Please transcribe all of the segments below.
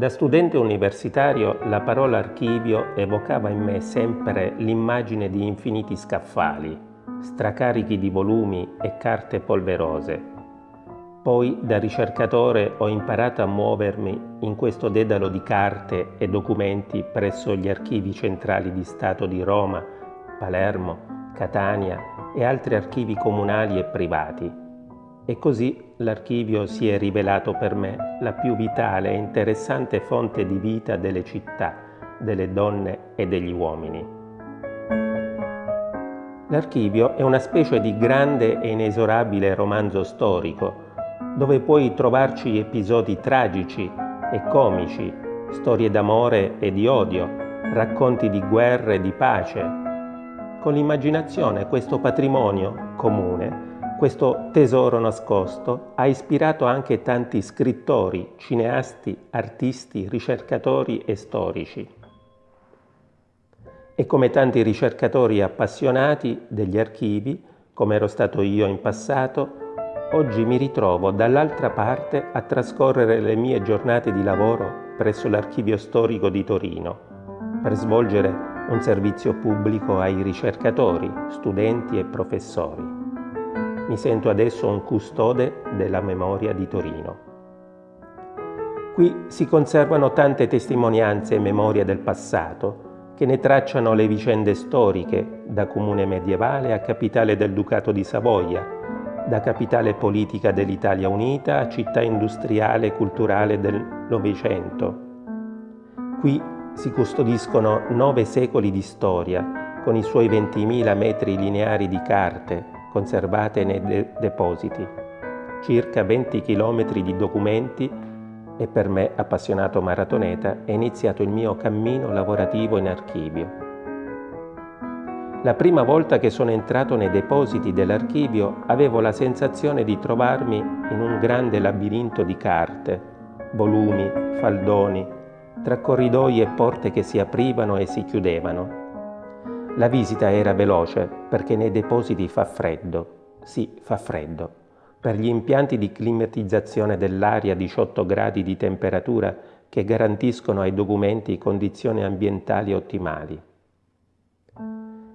Da studente universitario la parola archivio evocava in me sempre l'immagine di infiniti scaffali, stracarichi di volumi e carte polverose. Poi da ricercatore ho imparato a muovermi in questo dedalo di carte e documenti presso gli archivi centrali di Stato di Roma, Palermo, Catania e altri archivi comunali e privati e così l'archivio si è rivelato per me la più vitale e interessante fonte di vita delle città, delle donne e degli uomini. L'archivio è una specie di grande e inesorabile romanzo storico, dove puoi trovarci episodi tragici e comici, storie d'amore e di odio, racconti di guerra e di pace. Con l'immaginazione questo patrimonio comune questo tesoro nascosto ha ispirato anche tanti scrittori, cineasti, artisti, ricercatori e storici. E come tanti ricercatori appassionati degli archivi, come ero stato io in passato, oggi mi ritrovo dall'altra parte a trascorrere le mie giornate di lavoro presso l'Archivio Storico di Torino per svolgere un servizio pubblico ai ricercatori, studenti e professori mi sento adesso un custode della memoria di Torino. Qui si conservano tante testimonianze e memorie del passato che ne tracciano le vicende storiche da comune medievale a capitale del Ducato di Savoia, da capitale politica dell'Italia Unita a città industriale e culturale del Novecento. Qui si custodiscono nove secoli di storia con i suoi 20.000 metri lineari di carte, conservate nei de depositi, circa 20 km di documenti e per me, appassionato maratoneta, è iniziato il mio cammino lavorativo in archivio. La prima volta che sono entrato nei depositi dell'archivio avevo la sensazione di trovarmi in un grande labirinto di carte, volumi, faldoni, tra corridoi e porte che si aprivano e si chiudevano. La visita era veloce perché nei depositi fa freddo. Sì, fa freddo. Per gli impianti di climatizzazione dell'aria a 18 gradi di temperatura che garantiscono ai documenti condizioni ambientali ottimali.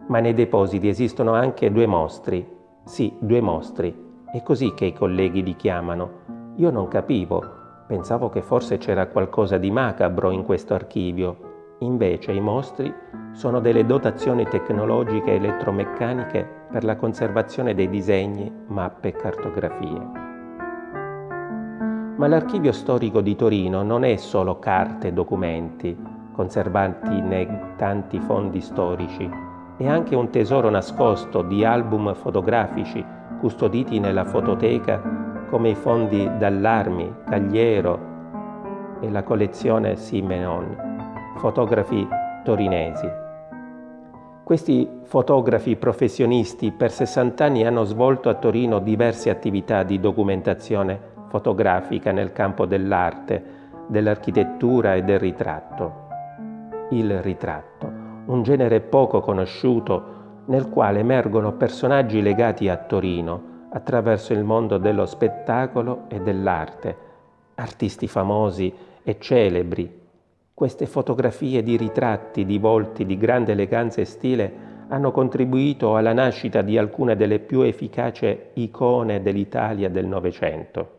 Ma nei depositi esistono anche due mostri. Sì, due mostri. È così che i colleghi li chiamano. Io non capivo. Pensavo che forse c'era qualcosa di macabro in questo archivio Invece i mostri sono delle dotazioni tecnologiche elettromeccaniche per la conservazione dei disegni, mappe e cartografie. Ma l'archivio storico di Torino non è solo carte e documenti conservati nei tanti fondi storici, è anche un tesoro nascosto di album fotografici custoditi nella fototeca come i fondi d'Allarmi, Cagliero e la collezione Simenon fotografi torinesi. Questi fotografi professionisti per 60 anni hanno svolto a Torino diverse attività di documentazione fotografica nel campo dell'arte, dell'architettura e del ritratto. Il ritratto, un genere poco conosciuto nel quale emergono personaggi legati a Torino attraverso il mondo dello spettacolo e dell'arte, artisti famosi e celebri queste fotografie di ritratti di volti di grande eleganza e stile hanno contribuito alla nascita di alcune delle più efficaci icone dell'Italia del Novecento.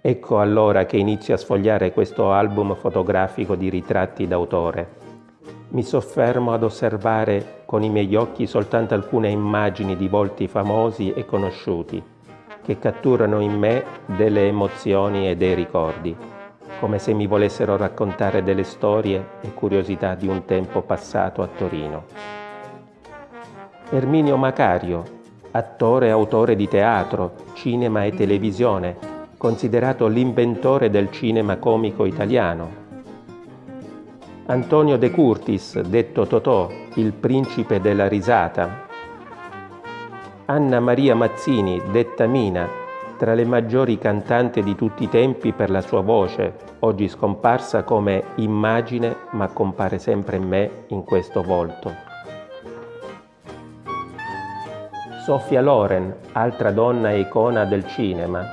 Ecco allora che inizio a sfogliare questo album fotografico di ritratti d'autore. Mi soffermo ad osservare con i miei occhi soltanto alcune immagini di volti famosi e conosciuti, che catturano in me delle emozioni e dei ricordi come se mi volessero raccontare delle storie e curiosità di un tempo passato a Torino. Erminio Macario, attore e autore di teatro, cinema e televisione, considerato l'inventore del cinema comico italiano. Antonio De Curtis, detto Totò, il principe della risata. Anna Maria Mazzini, detta Mina, tra le maggiori cantanti di tutti i tempi per la sua voce, oggi scomparsa come immagine ma compare sempre in me in questo volto. Sofia Loren, altra donna e icona del cinema.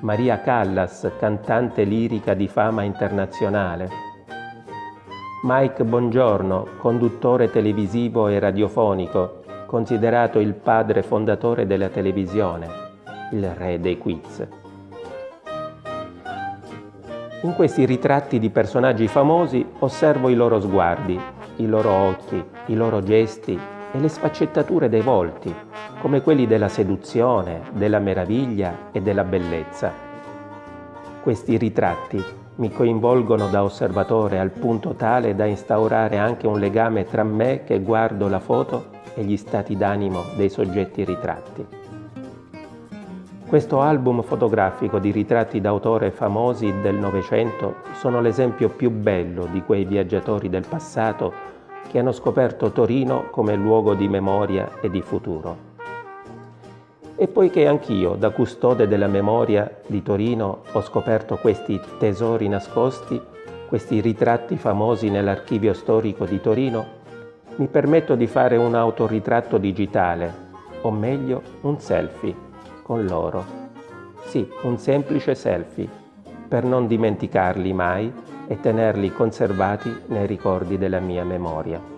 Maria Callas, cantante lirica di fama internazionale, Mike Bongiorno, conduttore televisivo e radiofonico, considerato il padre fondatore della televisione, il re dei quiz. In questi ritratti di personaggi famosi osservo i loro sguardi, i loro occhi, i loro gesti e le sfaccettature dei volti, come quelli della seduzione, della meraviglia e della bellezza. Questi ritratti mi coinvolgono da osservatore al punto tale da instaurare anche un legame tra me che guardo la foto e gli stati d'animo dei soggetti ritratti. Questo album fotografico di ritratti d'autore famosi del Novecento sono l'esempio più bello di quei viaggiatori del passato che hanno scoperto Torino come luogo di memoria e di futuro. E poiché anch'io, da custode della memoria di Torino, ho scoperto questi tesori nascosti, questi ritratti famosi nell'archivio storico di Torino, mi permetto di fare un autoritratto digitale, o meglio un selfie con loro. Sì, un semplice selfie, per non dimenticarli mai e tenerli conservati nei ricordi della mia memoria.